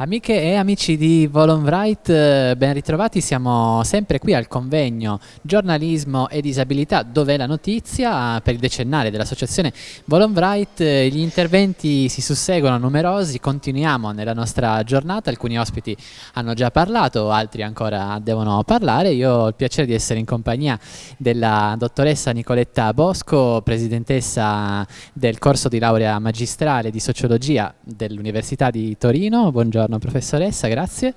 Amiche e amici di Volonbright, eh, ben ritrovati, siamo sempre qui al convegno Giornalismo e Disabilità Dov'è la notizia? Per il decennale dell'associazione Volonbright, eh, gli interventi si susseguono numerosi, continuiamo nella nostra giornata, alcuni ospiti hanno già parlato, altri ancora devono parlare, io ho il piacere di essere in compagnia della dottoressa Nicoletta Bosco, presidentessa del corso di laurea magistrale di sociologia dell'Università di Torino, buongiorno buongiorno professoressa, grazie.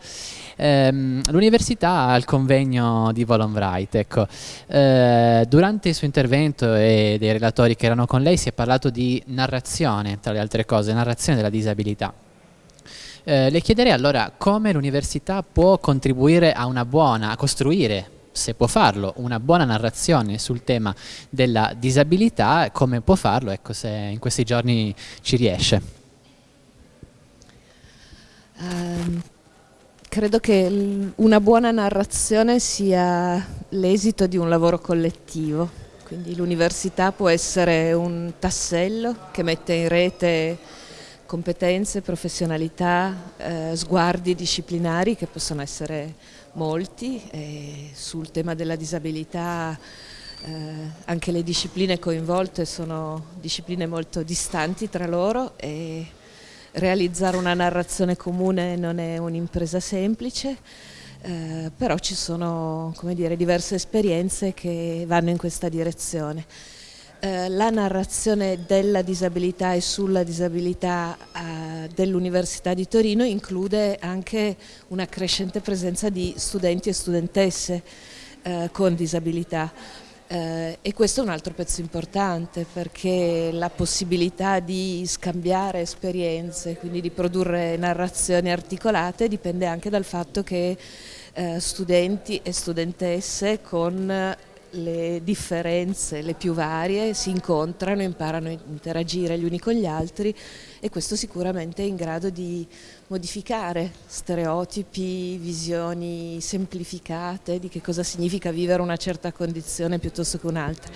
Ehm, L'università ha il convegno di Volonbright, ecco. eh, durante il suo intervento e dei relatori che erano con lei si è parlato di narrazione, tra le altre cose, narrazione della disabilità. Eh, le chiederei allora come l'università può contribuire a una buona, a costruire se può farlo, una buona narrazione sul tema della disabilità, come può farlo, ecco, se in questi giorni ci riesce. Uh, credo che una buona narrazione sia l'esito di un lavoro collettivo, quindi l'università può essere un tassello che mette in rete competenze, professionalità, eh, sguardi disciplinari che possono essere molti e sul tema della disabilità eh, anche le discipline coinvolte sono discipline molto distanti tra loro e realizzare una narrazione comune non è un'impresa semplice, eh, però ci sono dire, diverse esperienze che vanno in questa direzione. Eh, la narrazione della disabilità e sulla disabilità eh, dell'Università di Torino include anche una crescente presenza di studenti e studentesse eh, con disabilità. Eh, e questo è un altro pezzo importante perché la possibilità di scambiare esperienze, quindi di produrre narrazioni articolate dipende anche dal fatto che eh, studenti e studentesse con le differenze, le più varie, si incontrano, imparano a interagire gli uni con gli altri e questo sicuramente è in grado di modificare stereotipi, visioni semplificate di che cosa significa vivere una certa condizione piuttosto che un'altra.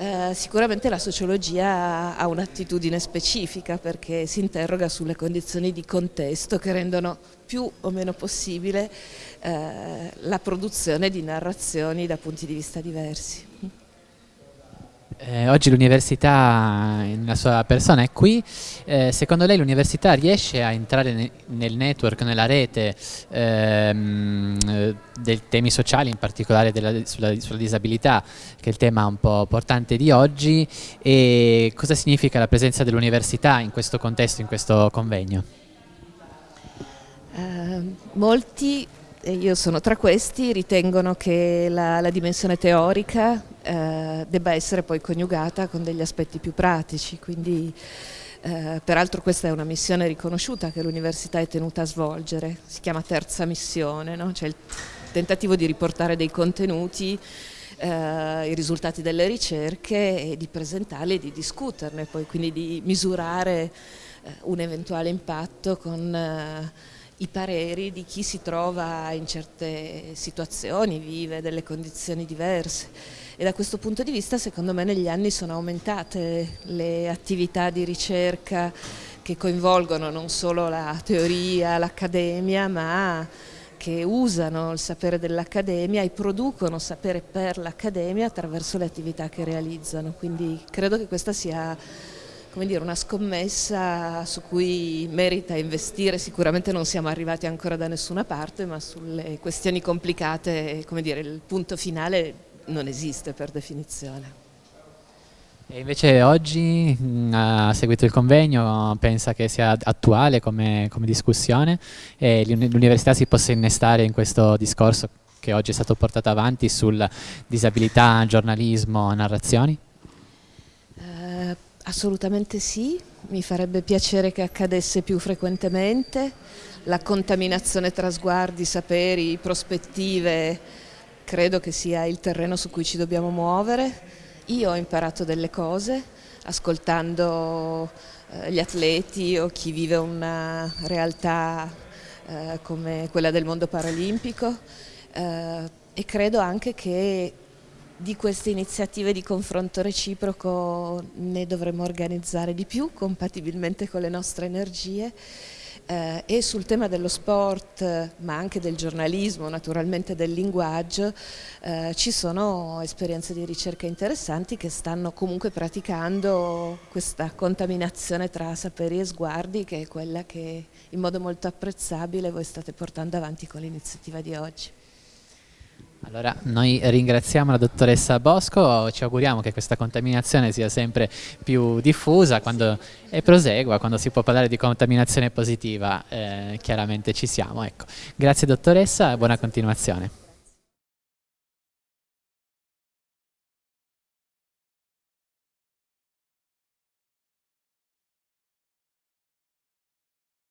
Eh, sicuramente la sociologia ha un'attitudine specifica perché si interroga sulle condizioni di contesto che rendono più o meno possibile eh, la produzione di narrazioni da punti di vista diversi. Eh, oggi l'università nella sua persona è qui, eh, secondo lei l'università riesce a entrare ne nel network, nella rete ehm, dei temi sociali, in particolare della, sulla, sulla, disabilità, che è il tema un po' portante di oggi, e cosa significa la presenza dell'università in questo contesto, in questo convegno? Uh, molti e io sono tra questi, ritengono che la, la dimensione teorica eh, debba essere poi coniugata con degli aspetti più pratici, quindi eh, peraltro questa è una missione riconosciuta che l'università è tenuta a svolgere, si chiama terza missione, no? cioè il tentativo di riportare dei contenuti eh, i risultati delle ricerche e di presentarli e di discuterne, poi quindi di misurare eh, un eventuale impatto con eh, i pareri di chi si trova in certe situazioni, vive delle condizioni diverse e da questo punto di vista secondo me negli anni sono aumentate le attività di ricerca che coinvolgono non solo la teoria, l'accademia, ma che usano il sapere dell'accademia e producono sapere per l'accademia attraverso le attività che realizzano. Quindi credo che questa sia come dire, una scommessa su cui merita investire, sicuramente non siamo arrivati ancora da nessuna parte, ma sulle questioni complicate, come dire, il punto finale non esiste per definizione. E invece oggi mm, ha seguito il convegno, pensa che sia attuale come, come discussione e l'università si possa innestare in questo discorso che oggi è stato portato avanti sul disabilità, giornalismo, narrazioni? Assolutamente sì, mi farebbe piacere che accadesse più frequentemente, la contaminazione tra sguardi, saperi, prospettive, credo che sia il terreno su cui ci dobbiamo muovere. Io ho imparato delle cose ascoltando eh, gli atleti o chi vive una realtà eh, come quella del mondo paralimpico eh, e credo anche che di queste iniziative di confronto reciproco ne dovremmo organizzare di più compatibilmente con le nostre energie eh, e sul tema dello sport, ma anche del giornalismo, naturalmente del linguaggio, eh, ci sono esperienze di ricerca interessanti che stanno comunque praticando questa contaminazione tra saperi e sguardi che è quella che in modo molto apprezzabile voi state portando avanti con l'iniziativa di oggi. Allora, noi ringraziamo la dottoressa Bosco, ci auguriamo che questa contaminazione sia sempre più diffusa quando, e prosegua, quando si può parlare di contaminazione positiva, eh, chiaramente ci siamo. Ecco. Grazie dottoressa e buona continuazione.